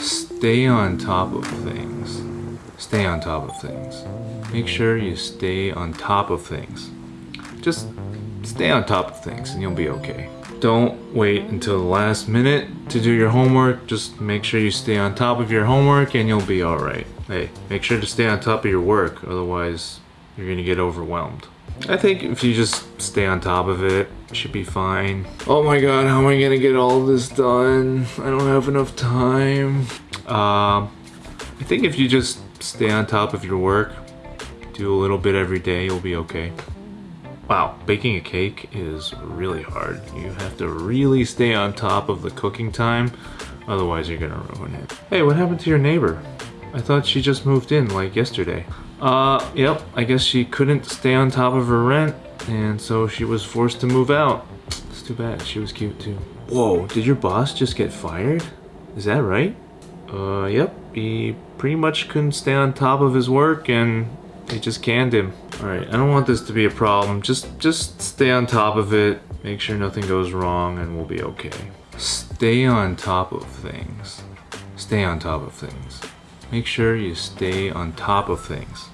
Stay on top of things. Stay on top of things. Make sure you stay on top of things. Just stay on top of things and you'll be okay. Don't wait until the last minute to do your homework. Just make sure you stay on top of your homework and you'll be alright. Hey, make sure to stay on top of your work, otherwise you're gonna get overwhelmed. I think if you just stay on top of it, it should be fine. Oh my god, how am I gonna get all this done? I don't have enough time. Um, I think if you just stay on top of your work, do a little bit every day, you'll be okay. Wow, baking a cake is really hard. You have to really stay on top of the cooking time, otherwise you're gonna ruin it. Hey, what happened to your neighbor? I thought she just moved in like yesterday. Uh, yep, I guess she couldn't stay on top of her rent, and so she was forced to move out. It's too bad, she was cute too. Whoa, did your boss just get fired? Is that right? Uh, yep, he pretty much couldn't stay on top of his work and they just canned him. Alright, I don't want this to be a problem. Just, just stay on top of it, make sure nothing goes wrong, and we'll be okay. Stay on top of things. Stay on top of things. Make sure you stay on top of things.